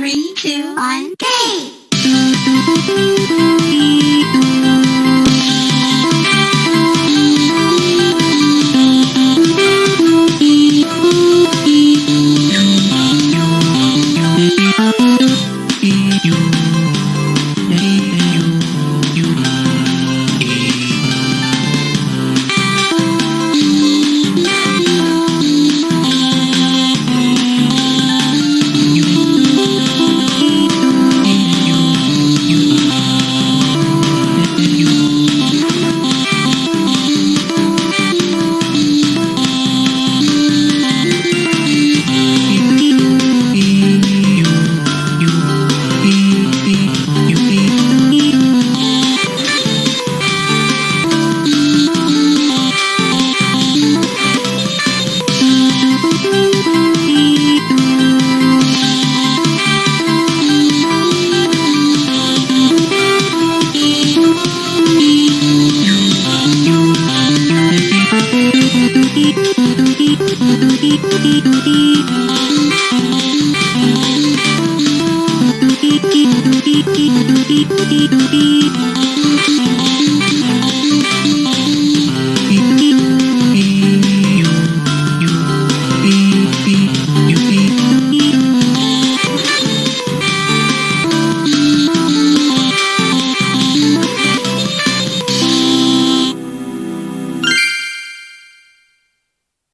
three, two, one, go! Beep, beep, beep, beep, beep.